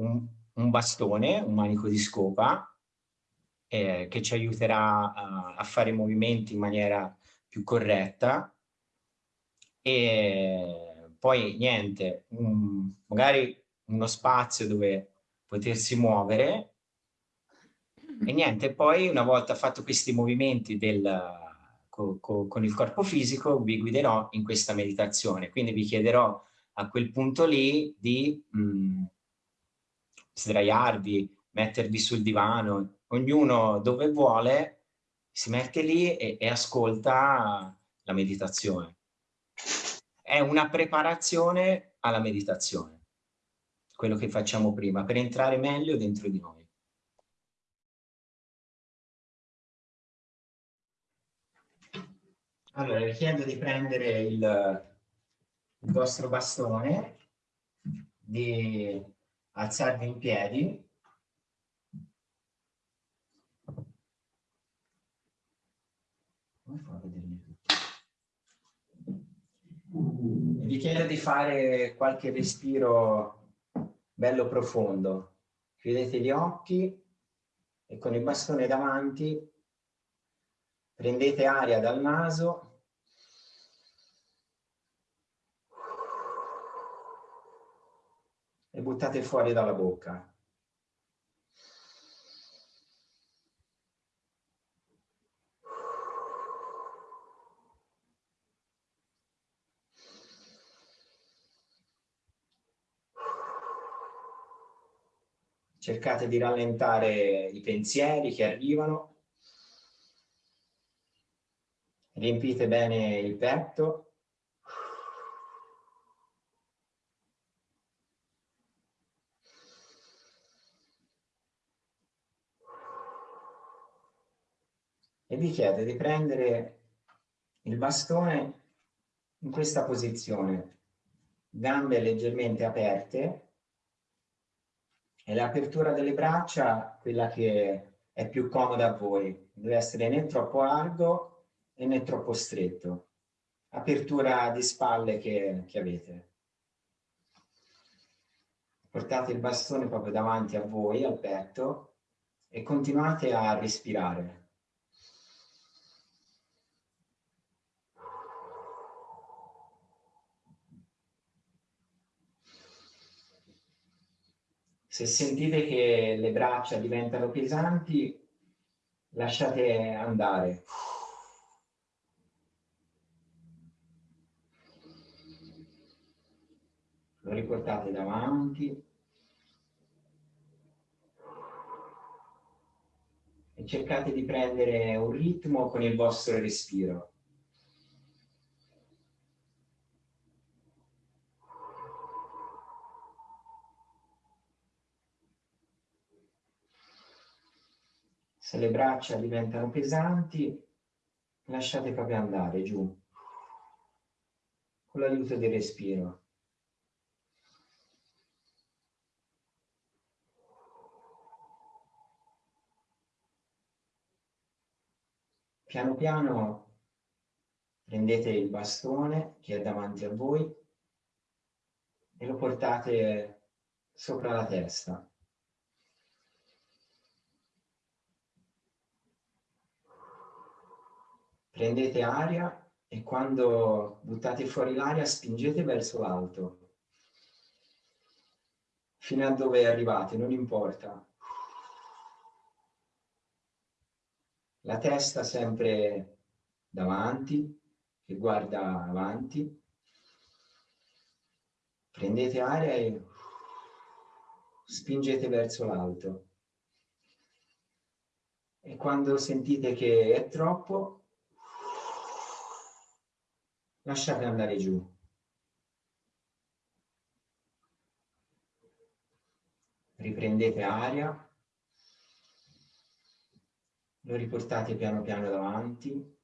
un, un bastone, un manico di scopa, eh, che ci aiuterà a, a, fare movimenti in maniera più corretta. E poi niente, un, magari uno spazio dove potersi muovere. E niente, poi una volta fatto questi movimenti del, co, co, con il corpo fisico vi guiderò in questa meditazione, quindi vi chiederò a quel punto lì di mh, mm, sdraiarvi, mettervi sul divano, ognuno dove vuole si mette lì e, e ascolta la meditazione. È una preparazione alla meditazione, quello che facciamo prima, per entrare meglio dentro di noi. Allora, vi chiedo di prendere il, il vostro bastone, di alzarvi in piedi. Vi chiedo di fare qualche respiro bello profondo. Chiudete gli occhi e con il bastone davanti prendete aria dal naso e buttate fuori dalla bocca. cercate di rallentare i pensieri che arrivano, riempite bene il petto, e vi chiedo di prendere il bastone in questa posizione, gambe leggermente aperte, e l'apertura delle braccia, quella che è più comoda a voi, deve essere né troppo largo né troppo stretto. Apertura di spalle che, che avete. Portate il bastone proprio davanti a voi, al petto, e continuate a respirare. Se sentite che le braccia diventano pesanti, lasciate andare. Lo riportate davanti. E cercate di prendere un ritmo con il vostro respiro. Se le braccia diventano pesanti, lasciate proprio andare giù, con l'aiuto del respiro. Piano piano prendete il bastone che è davanti a voi e lo portate sopra la testa. Prendete aria e quando buttate fuori l'aria spingete verso l'alto, fino a dove arrivate, non importa. La testa sempre davanti, che guarda avanti. Prendete aria e spingete verso l'alto. E quando sentite che è troppo, lasciate andare giù. Riprendete aria, lo riportate piano piano davanti,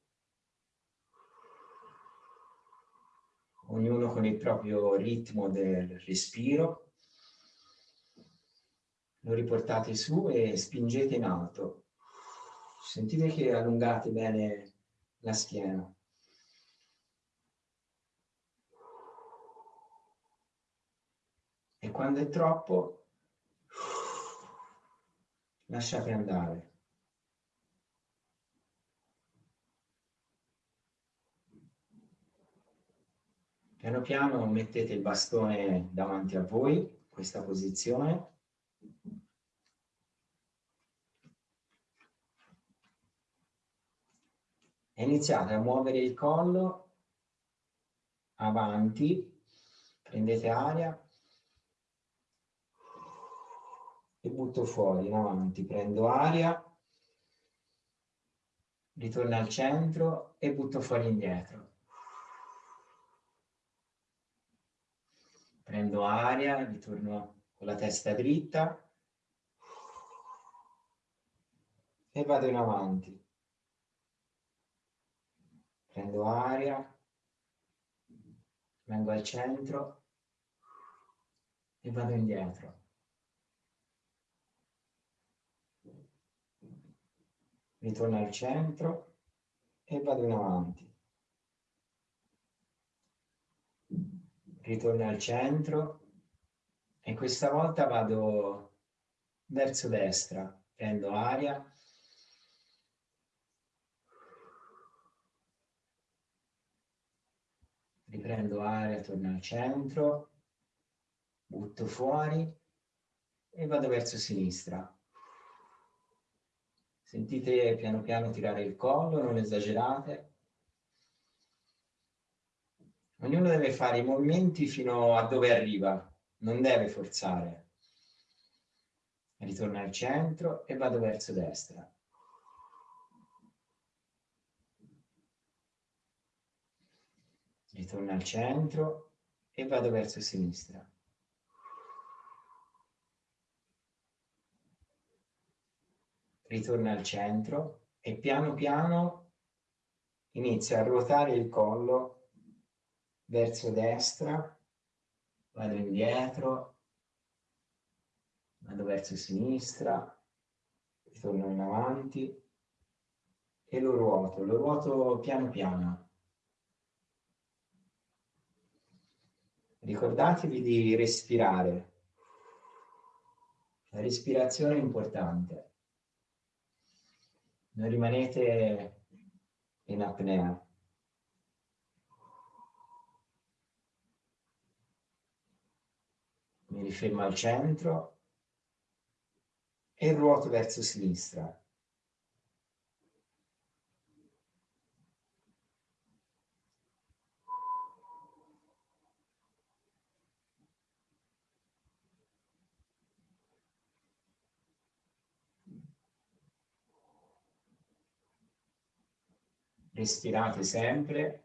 ognuno con il proprio ritmo del respiro, lo riportate su e spingete in alto. Sentite che allungate bene la schiena. E quando è troppo, lasciate andare. Piano piano mettete il bastone davanti a voi, questa posizione. E iniziate a muovere il collo avanti, prendete aria e butto fuori in avanti, prendo aria, ritorno al centro e butto fuori indietro. prendo aria, ritorno con la testa dritta e vado in avanti. Prendo aria, vengo al centro e vado indietro. Ritorno al centro e vado in avanti. ritorno al centro e questa volta vado verso destra, prendo aria, riprendo aria, torno al centro, butto fuori e vado verso sinistra. Sentite piano piano tirare il collo, non esagerate. Ognuno deve fare i movimenti fino a dove arriva, non deve forzare. Ritorno al centro e vado verso destra. Ritorno al centro e vado verso sinistra. Ritorno al centro e piano piano inizio a ruotare il collo verso destra, vado indietro, vado verso sinistra, ritorno in avanti e lo ruoto, lo ruoto piano piano. Ricordatevi di respirare. La respirazione è importante. Non rimanete in apnea. mi rifermo al centro e ruoto verso sinistra. Respirate sempre.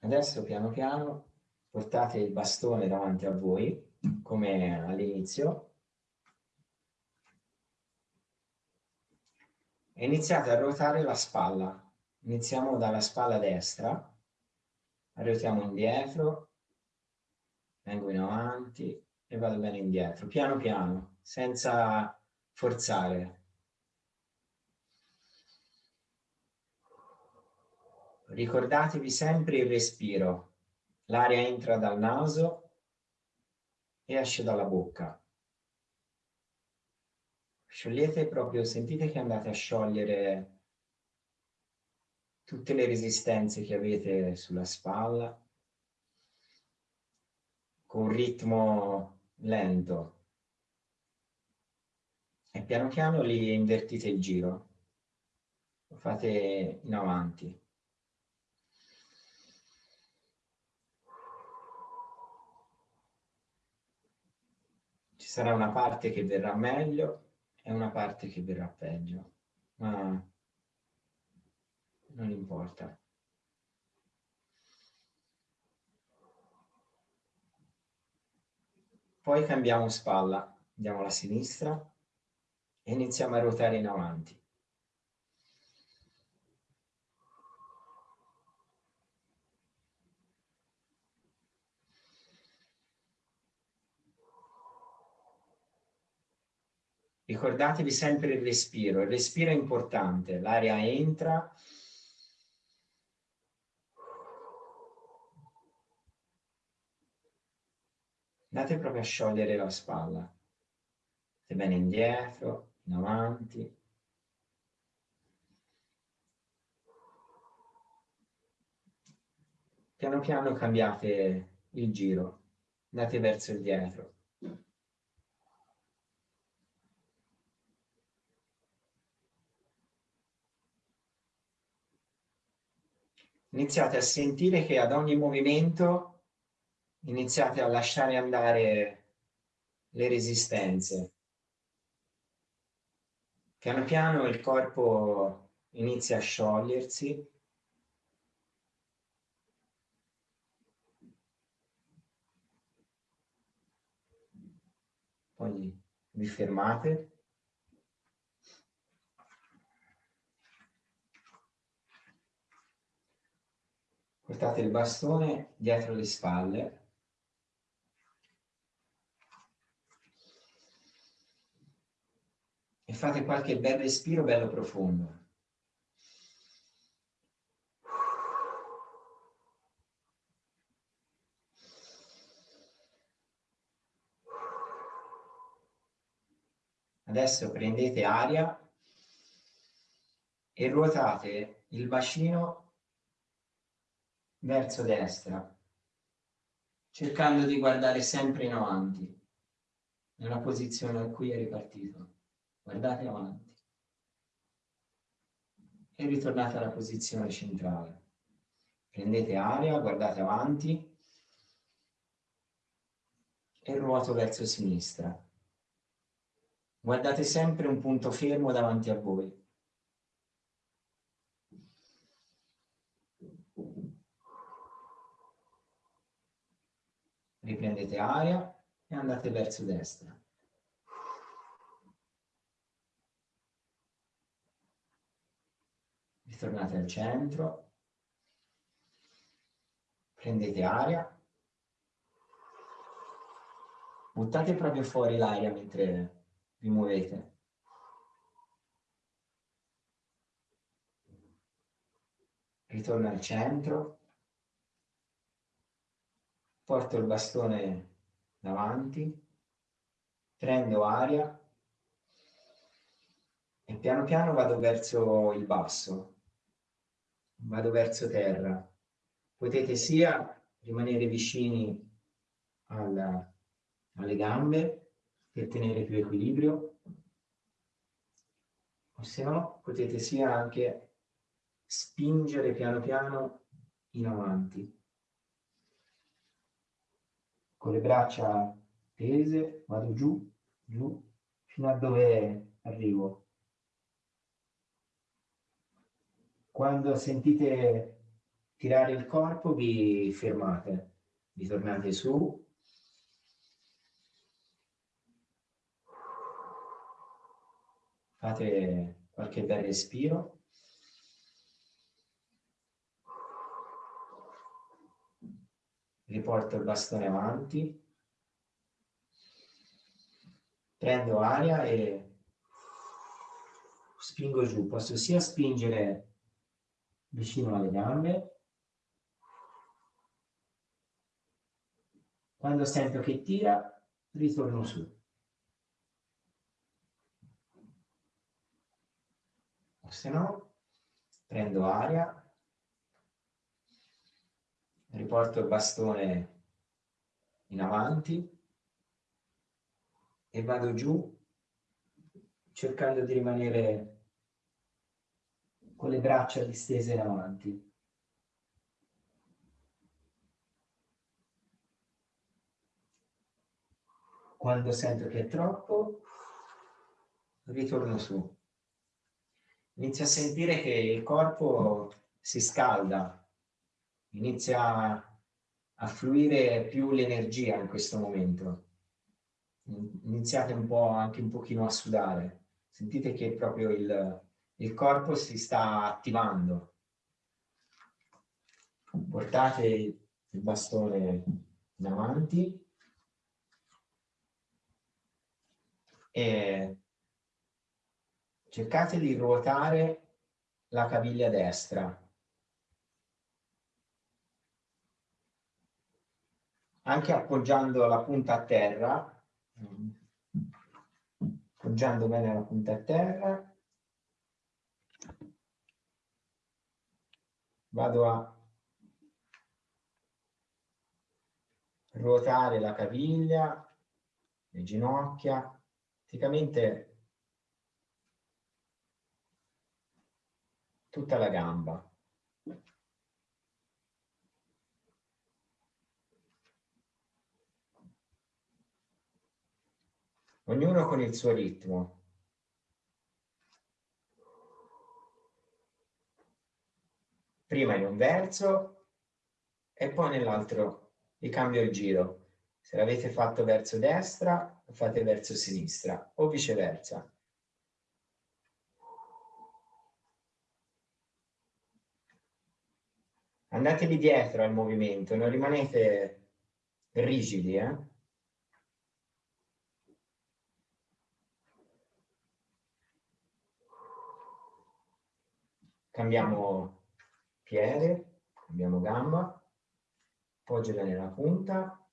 Adesso piano piano portate il bastone davanti a voi, come all'inizio, e iniziate a ruotare la spalla. Iniziamo dalla spalla destra, ruotiamo indietro, vengo in avanti e vado bene indietro, piano piano, senza forzare. ricordatevi sempre il respiro. L'aria entra dal naso e esce dalla bocca. Sciogliete proprio, sentite che andate a sciogliere tutte le resistenze che avete sulla spalla con un ritmo lento piano piano li invertite il giro. Lo fate in avanti. Sarà una parte che verrà meglio e una parte che verrà peggio, ma non importa. Poi cambiamo spalla, andiamo alla sinistra e iniziamo a ruotare in avanti. Ricordatevi sempre il respiro, il respiro è importante, l'aria entra, andate proprio a sciogliere la spalla. Andate bene indietro, in avanti. Piano piano cambiate il giro, andate verso il dietro. iniziate a sentire che ad ogni movimento iniziate a lasciare andare le resistenze. Piano piano il corpo inizia a sciogliersi. Poi vi fermate. portate il bastone dietro le spalle e fate qualche bel respiro bello profondo. Adesso prendete aria e ruotate il bacino verso destra, cercando di guardare sempre in avanti, nella posizione a cui è ripartito. Guardate avanti. E ritornate alla posizione centrale. Prendete aria, guardate avanti e ruoto verso sinistra. Guardate sempre un punto fermo davanti a voi. riprendete aria e andate verso destra. Ritornate al centro, prendete aria, buttate proprio fuori l'aria mentre vi muovete. Ritorno al centro, porto il bastone davanti, prendo aria. E piano piano vado verso il basso, vado verso terra. Potete sia rimanere vicini alla, alle gambe per tenere più equilibrio, o se no potete sia anche spingere piano piano in avanti con le braccia tese, vado giù, giù, fino a dove arrivo. Quando sentite tirare il corpo vi fermate, vi tornate su. Fate qualche bel respiro. riporto il bastone avanti, prendo aria e spingo giù. Posso sia spingere vicino alle gambe, quando sento che tira, ritorno su. O se no, prendo aria. Riporto il bastone in avanti. E vado giù cercando di rimanere con le braccia distese in avanti. Quando sento che è troppo, ritorno su. Inizio a sentire che il corpo si scalda, inizia a fluire più l'energia in questo momento. Iniziate un po' anche un pochino a sudare. Sentite che proprio il, il corpo si sta attivando. Portate il bastone in avanti e cercate di ruotare la caviglia destra anche appoggiando la punta a terra, appoggiando bene la punta a terra, vado a ruotare la caviglia, le ginocchia, praticamente tutta la gamba. Ognuno con il suo ritmo. Prima in un verso e poi nell'altro vi cambio il giro. Se l'avete fatto verso destra, lo fate verso sinistra o viceversa. Andatevi dietro al movimento, non rimanete rigidi, eh? Cambiamo piede, cambiamo gamba, appoggio bene la punta,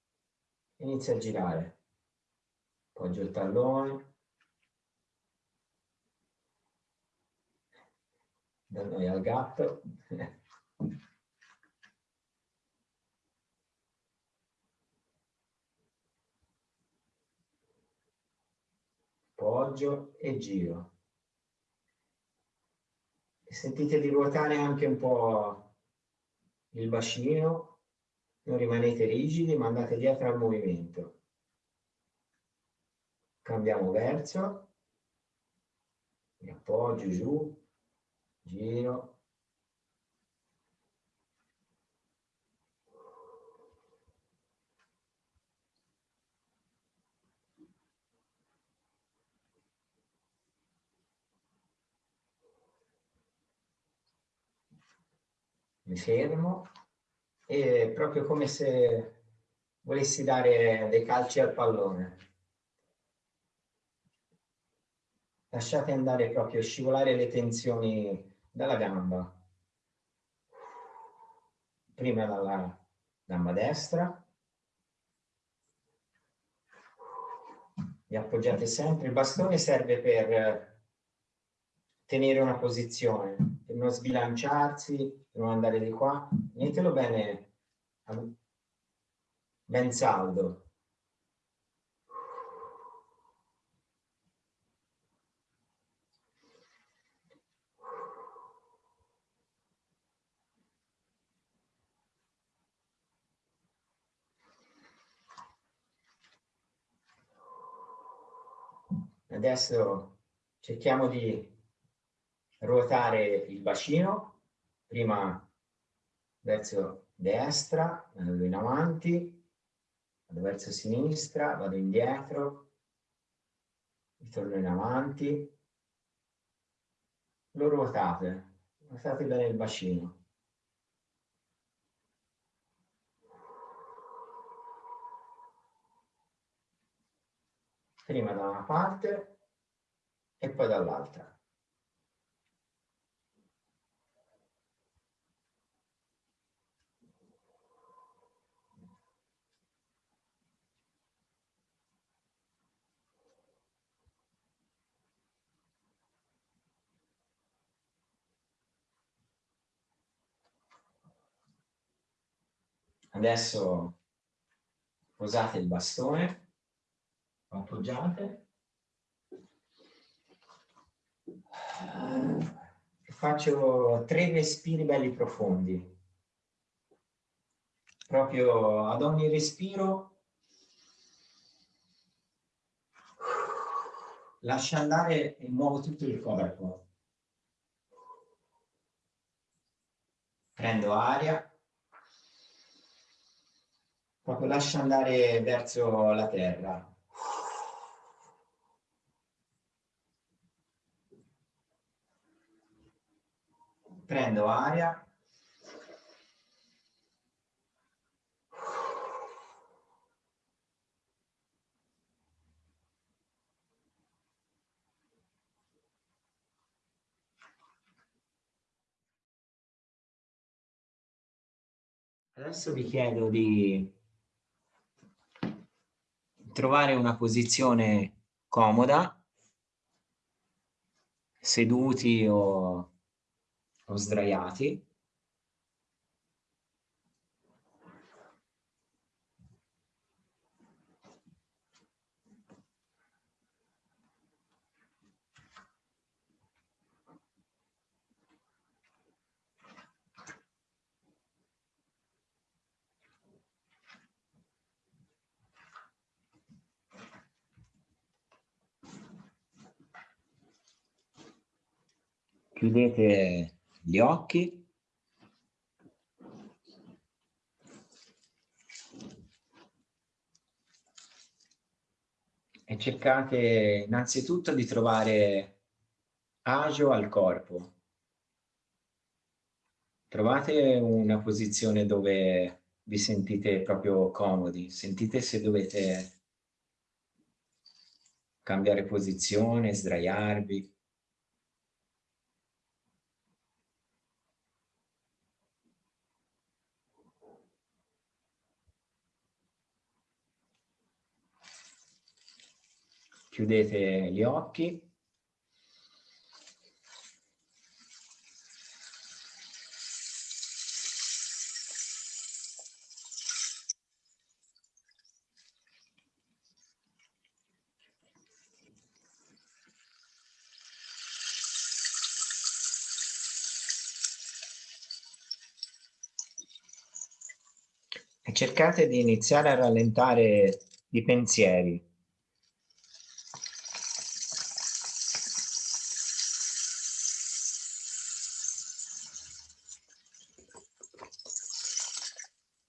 inizia a girare. Appoggio il tallone. Da noi al gatto. Appoggio e giro e sentite di ruotare anche un po' il bacino, non rimanete rigidi ma andate dietro al movimento. Cambiamo verso, mi appoggio giù, giro, mi fermo e proprio come se volessi dare dei calci al pallone. Lasciate andare proprio, scivolare le tensioni dalla gamba. Prima dalla gamba destra. Vi appoggiate sempre. Il bastone serve per tenere una posizione, per non sbilanciarsi, non andare di qua, tenetelo bene, ben saldo. Adesso cerchiamo di ruotare il bacino prima verso destra, vado in avanti, vado verso sinistra, vado indietro, ritorno in avanti, lo ruotate, ruotate bene il bacino. Prima da una parte e poi dall'altra. Adesso posate il bastone, appoggiate e faccio tre respiri belli profondi. Proprio ad ogni respiro lascia andare e muovo tutto il corpo. Prendo aria proprio lascia andare verso la terra. Prendo aria. Adesso vi chiedo di trovare una posizione comoda, seduti o, o sdraiati. Chiudete gli occhi e cercate innanzitutto di trovare agio al corpo. Trovate una posizione dove vi sentite proprio comodi, sentite se dovete cambiare posizione, sdraiarvi. Chiudete gli occhi. E cercate di iniziare a rallentare i pensieri.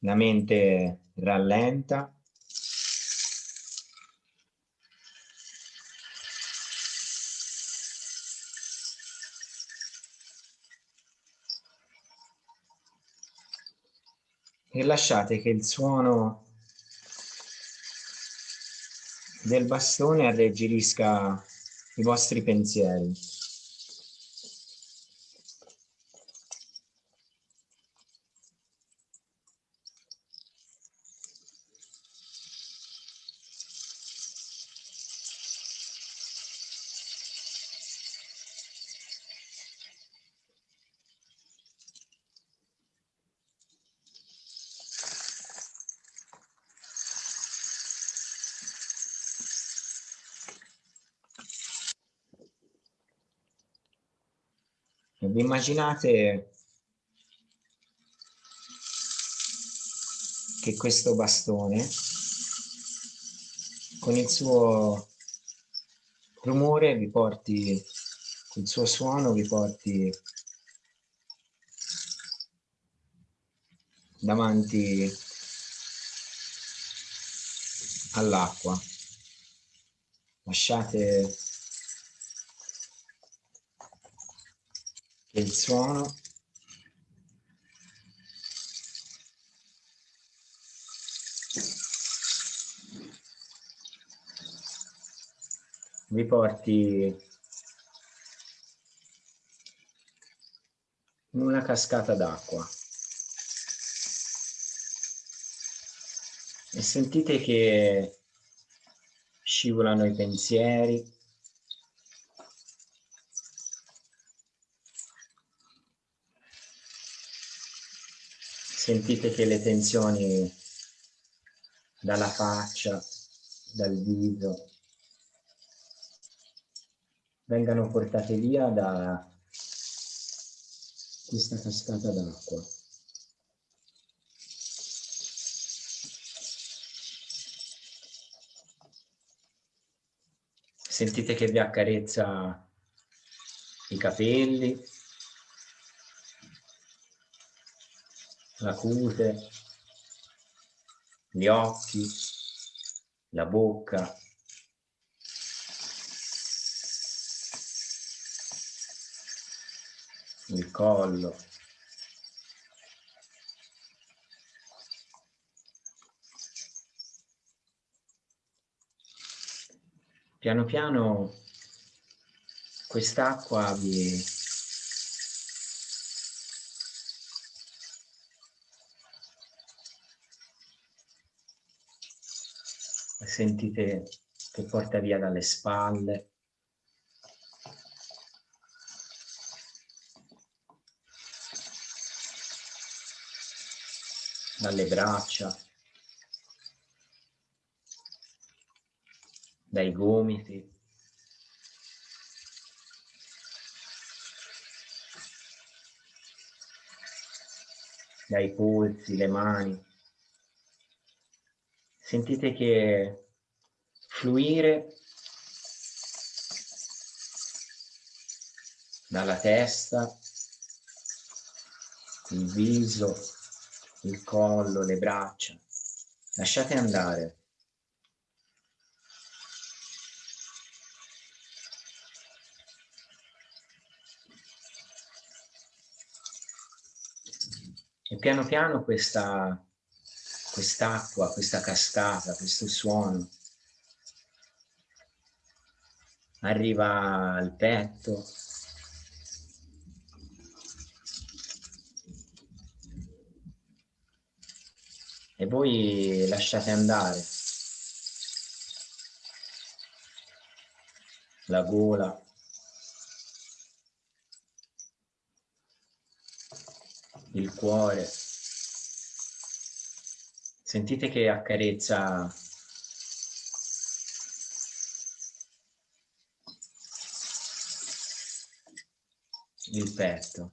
La mente rallenta. E lasciate che il suono del bastone alleggerisca i vostri pensieri. Vi immaginate che questo bastone con il suo rumore vi porti, il suo suono vi porti davanti all'acqua. Lasciate il suono. Vi porti in una cascata d'acqua. E sentite che scivolano i pensieri sentite che le tensioni dalla faccia, dal viso, vengano portate via da questa cascata d'acqua. Sentite che vi accarezza i capelli, la cute, gli occhi, la bocca, il collo. Piano piano quest'acqua vi sentite che porta via dalle spalle, dalle braccia, dai gomiti. dai polsi, le mani. Sentite che fluire dalla testa, il viso, il collo, le braccia. Lasciate andare. E piano piano questa quest'acqua, questa cascata, questo suono. Arriva al petto, e voi lasciate andare. La gola, il cuore, Sentite che accarezza il petto.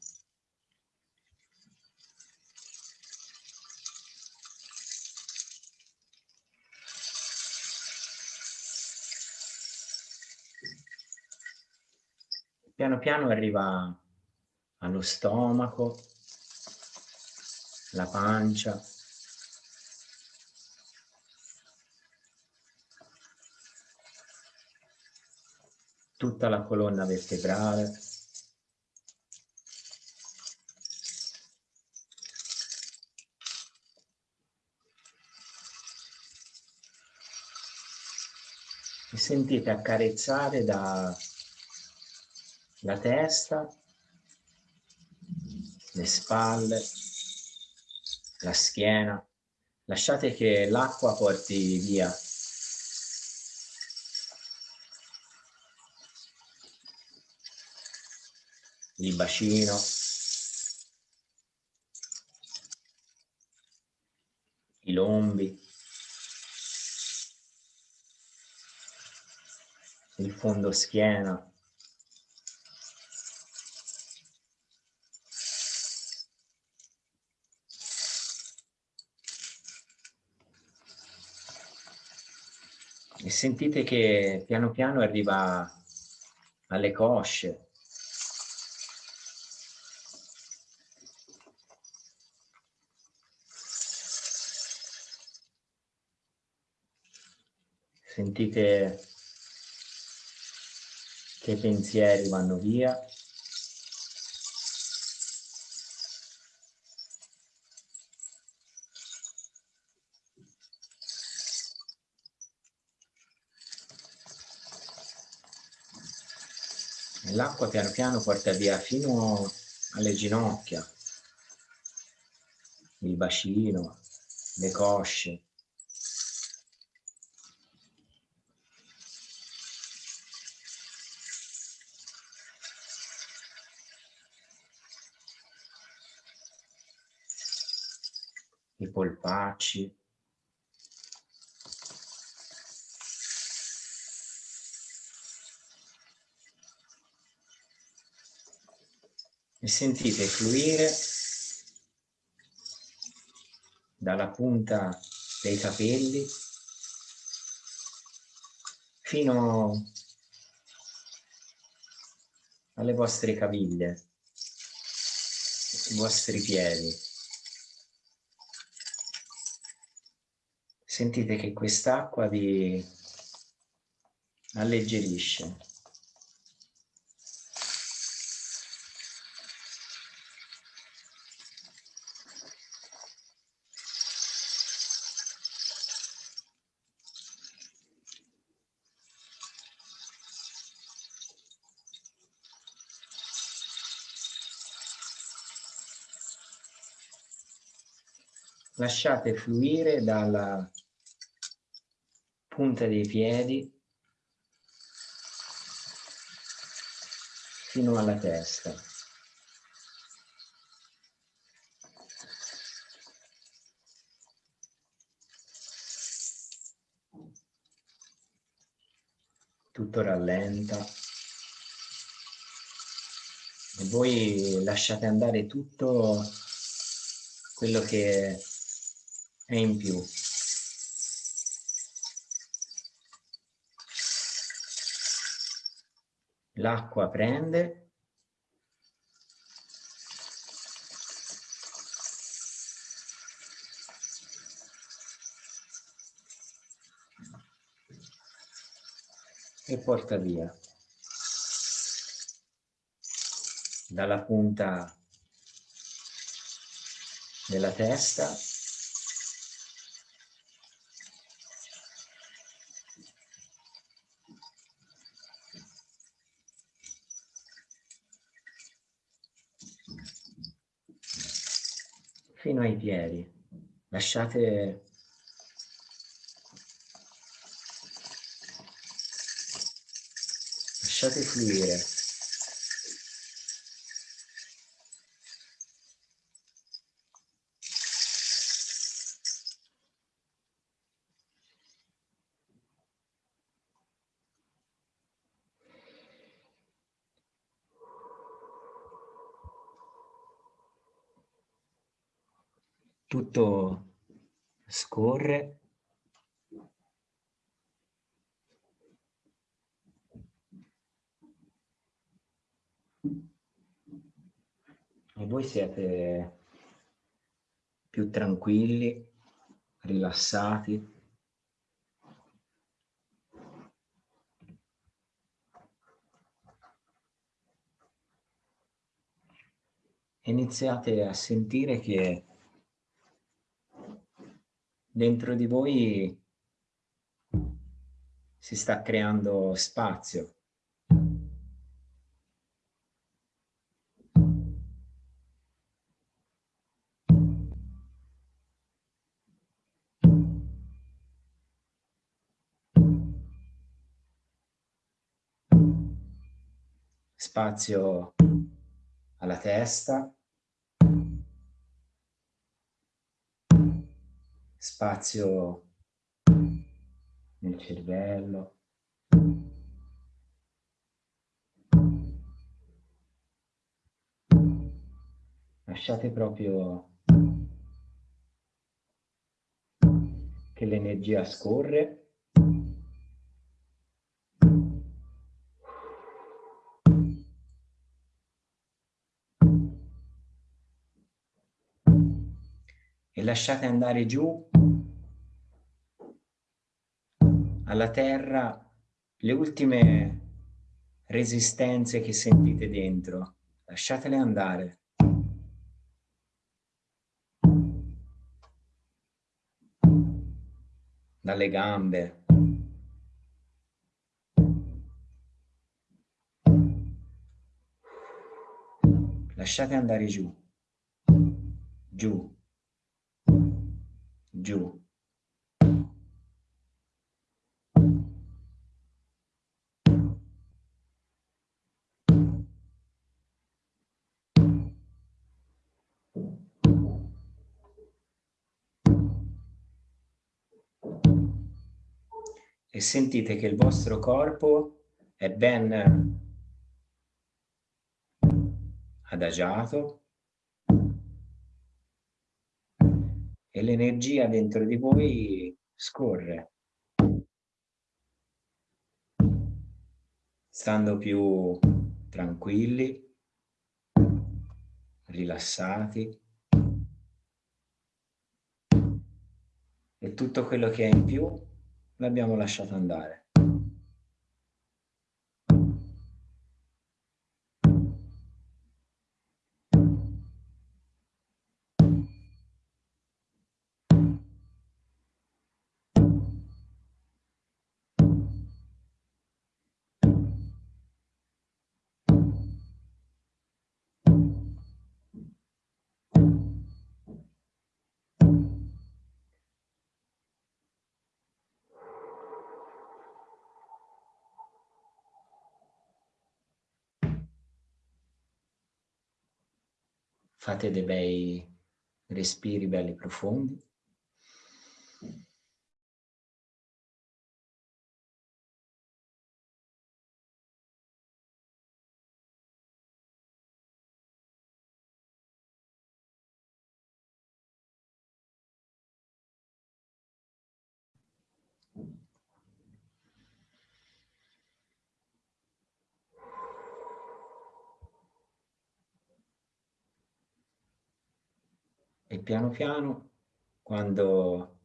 Piano piano arriva allo stomaco, la pancia, tutta la colonna vertebrale. E sentite accarezzare da la testa, le spalle, la schiena. Lasciate che l'acqua porti via il bacino, i lombi, il fondo schiena, e sentite che piano piano arriva alle cosce, sentite che pensieri vanno via. L'acqua piano piano porta via fino alle ginocchia, il bacino, le cosce. Polpacci. E sentite fluire dalla punta dei capelli fino alle vostre caviglie, i vostri piedi. Sentite che quest'acqua vi alleggerisce. lasciate fluire dalla punta dei piedi fino alla testa. Tutto rallenta e voi lasciate andare tutto quello che è in più. L'acqua prende. E porta via. Dalla punta della testa piedi. Lasciate lasciate fluire. Tutto scorre e voi siete più tranquilli, rilassati. Iniziate a sentire che dentro di voi si sta creando spazio. Spazio alla testa, spazio nel cervello. Lasciate proprio che l'energia scorre. Lasciate andare giù alla terra le ultime resistenze che sentite dentro. Lasciatele andare. Dalle gambe. Lasciate andare giù. Giù. Giù. e sentite che il vostro corpo è ben adagiato l'energia dentro di voi scorre, stando più tranquilli, rilassati e tutto quello che è in più l'abbiamo lasciato andare. Fate dei bei respiri belli profondi. e piano piano quando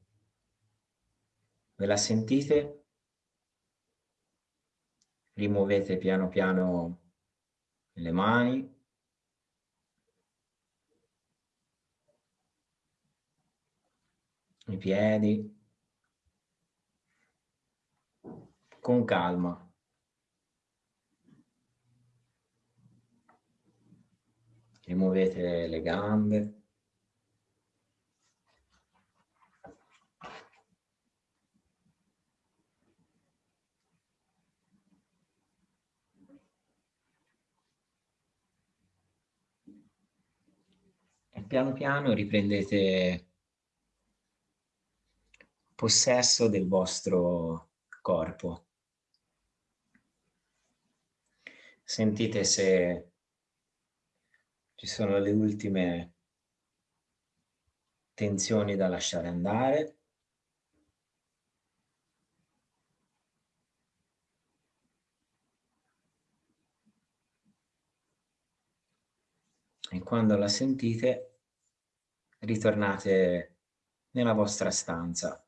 ve la sentite rimuovete piano piano le mani. I piedi. Con calma. Rimuovete le gambe piano piano riprendete possesso del vostro corpo. Sentite se ci sono le ultime tensioni da lasciare andare. E quando la sentite ritornate nella vostra stanza.